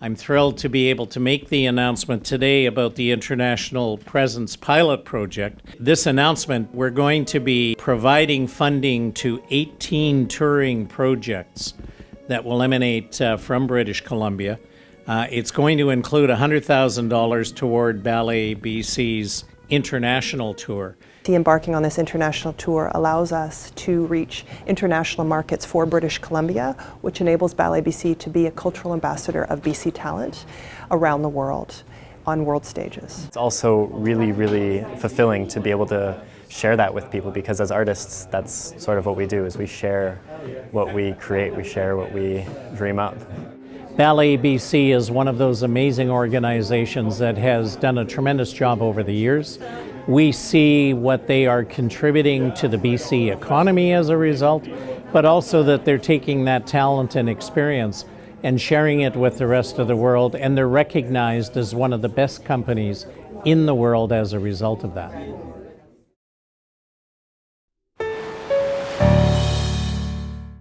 I'm thrilled to be able to make the announcement today about the International Presence Pilot Project. This announcement, we're going to be providing funding to 18 touring projects that will emanate uh, from British Columbia. Uh, it's going to include $100,000 toward Ballet BC's international tour. The embarking on this international tour allows us to reach international markets for British Columbia, which enables Ballet BC to be a cultural ambassador of BC talent around the world on world stages. It's also really, really fulfilling to be able to share that with people because as artists, that's sort of what we do is we share what we create, we share what we dream up. Ballet BC is one of those amazing organizations that has done a tremendous job over the years. We see what they are contributing to the BC economy as a result, but also that they're taking that talent and experience and sharing it with the rest of the world, and they're recognized as one of the best companies in the world as a result of that.